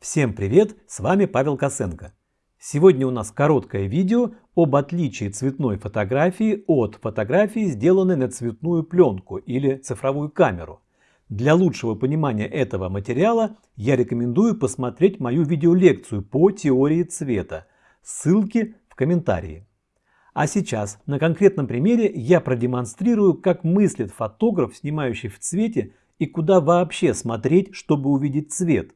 Всем привет, с вами Павел Косенко. Сегодня у нас короткое видео об отличии цветной фотографии от фотографии, сделанной на цветную пленку или цифровую камеру. Для лучшего понимания этого материала я рекомендую посмотреть мою видеолекцию по теории цвета. Ссылки в комментарии. А сейчас на конкретном примере я продемонстрирую, как мыслит фотограф, снимающий в цвете, и куда вообще смотреть, чтобы увидеть цвет.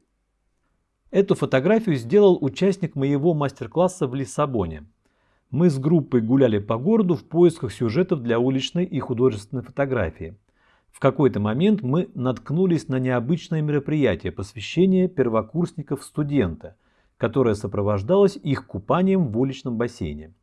Эту фотографию сделал участник моего мастер-класса в Лиссабоне. Мы с группой гуляли по городу в поисках сюжетов для уличной и художественной фотографии. В какой-то момент мы наткнулись на необычное мероприятие посвящение первокурсников студента, которое сопровождалось их купанием в уличном бассейне.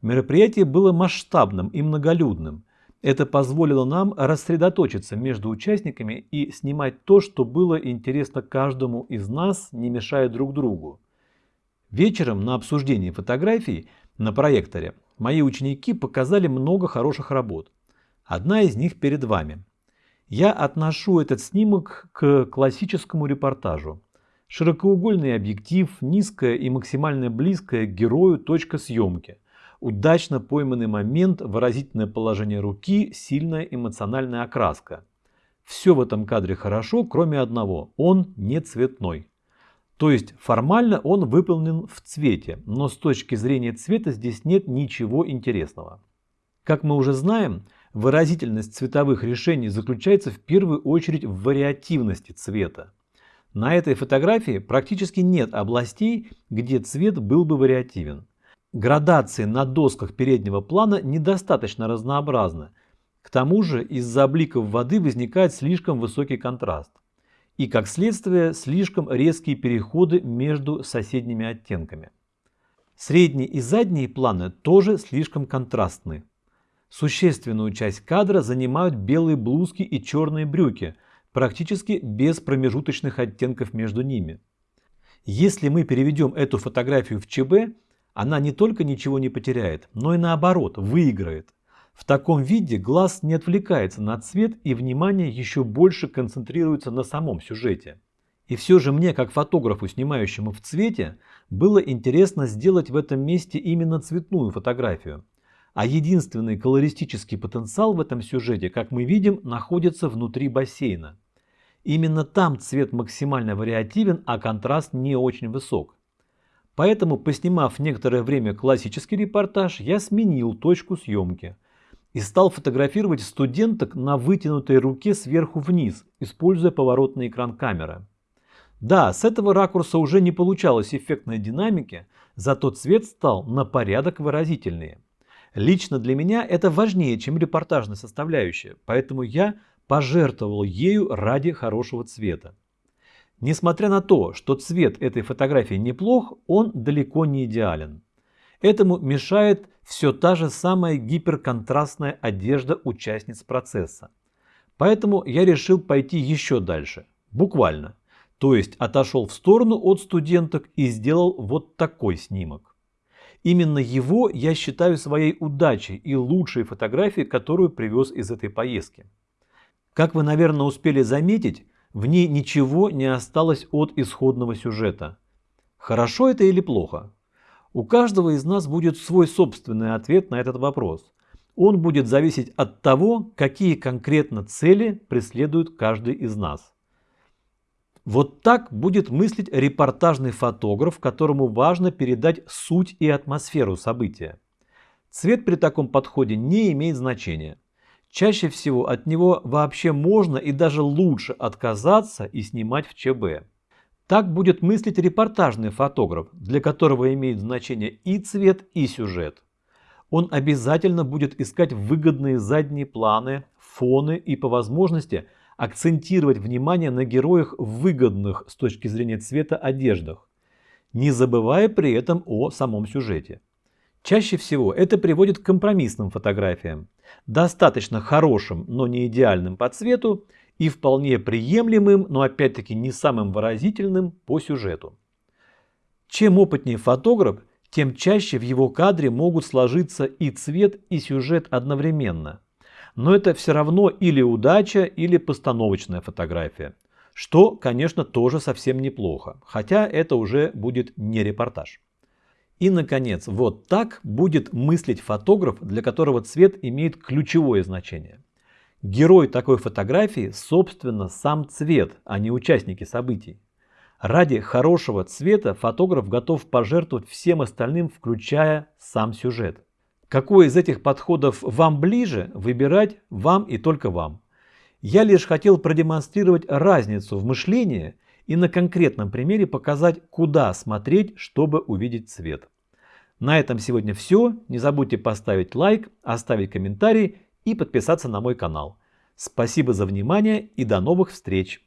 Мероприятие было масштабным и многолюдным – это позволило нам рассредоточиться между участниками и снимать то, что было интересно каждому из нас, не мешая друг другу. Вечером на обсуждении фотографий на проекторе мои ученики показали много хороших работ. Одна из них перед вами. Я отношу этот снимок к классическому репортажу. Широкоугольный объектив, низкая и максимально близкая к герою точка съемки – удачно пойманный момент, выразительное положение руки, сильная эмоциональная окраска. Все в этом кадре хорошо, кроме одного – он не цветной. То есть формально он выполнен в цвете, но с точки зрения цвета здесь нет ничего интересного. Как мы уже знаем, выразительность цветовых решений заключается в первую очередь в вариативности цвета. На этой фотографии практически нет областей, где цвет был бы вариативен. Градации на досках переднего плана недостаточно разнообразны. К тому же из-за бликов воды возникает слишком высокий контраст. И как следствие слишком резкие переходы между соседними оттенками. Средние и задние планы тоже слишком контрастны. Существенную часть кадра занимают белые блузки и черные брюки, практически без промежуточных оттенков между ними. Если мы переведем эту фотографию в ЧБ, она не только ничего не потеряет, но и наоборот выиграет. В таком виде глаз не отвлекается на цвет и внимание еще больше концентрируется на самом сюжете. И все же мне, как фотографу, снимающему в цвете, было интересно сделать в этом месте именно цветную фотографию. А единственный колористический потенциал в этом сюжете, как мы видим, находится внутри бассейна. Именно там цвет максимально вариативен, а контраст не очень высок. Поэтому, поснимав некоторое время классический репортаж, я сменил точку съемки и стал фотографировать студенток на вытянутой руке сверху вниз, используя поворотный экран камеры. Да, с этого ракурса уже не получалось эффектной динамики, зато цвет стал на порядок выразительнее. Лично для меня это важнее, чем репортажная составляющая, поэтому я пожертвовал ею ради хорошего цвета. Несмотря на то, что цвет этой фотографии неплох, он далеко не идеален. Этому мешает все та же самая гиперконтрастная одежда участниц процесса. Поэтому я решил пойти еще дальше, буквально. То есть отошел в сторону от студенток и сделал вот такой снимок. Именно его я считаю своей удачей и лучшей фотографией, которую привез из этой поездки. Как вы, наверное, успели заметить, в ней ничего не осталось от исходного сюжета. Хорошо это или плохо? У каждого из нас будет свой собственный ответ на этот вопрос. Он будет зависеть от того, какие конкретно цели преследует каждый из нас. Вот так будет мыслить репортажный фотограф, которому важно передать суть и атмосферу события. Цвет при таком подходе не имеет значения. Чаще всего от него вообще можно и даже лучше отказаться и снимать в ЧБ. Так будет мыслить репортажный фотограф, для которого имеет значение и цвет, и сюжет. Он обязательно будет искать выгодные задние планы, фоны и по возможности акцентировать внимание на героях выгодных с точки зрения цвета одеждах, не забывая при этом о самом сюжете. Чаще всего это приводит к компромиссным фотографиям, достаточно хорошим, но не идеальным по цвету и вполне приемлемым, но опять-таки не самым выразительным по сюжету. Чем опытнее фотограф, тем чаще в его кадре могут сложиться и цвет, и сюжет одновременно. Но это все равно или удача, или постановочная фотография. что, конечно, тоже совсем неплохо, хотя это уже будет не репортаж. И, наконец, вот так будет мыслить фотограф, для которого цвет имеет ключевое значение. Герой такой фотографии, собственно, сам цвет, а не участники событий. Ради хорошего цвета фотограф готов пожертвовать всем остальным, включая сам сюжет. Какой из этих подходов вам ближе, выбирать вам и только вам. Я лишь хотел продемонстрировать разницу в мышлении и на конкретном примере показать, куда смотреть, чтобы увидеть цвет. На этом сегодня все. Не забудьте поставить лайк, оставить комментарий и подписаться на мой канал. Спасибо за внимание и до новых встреч!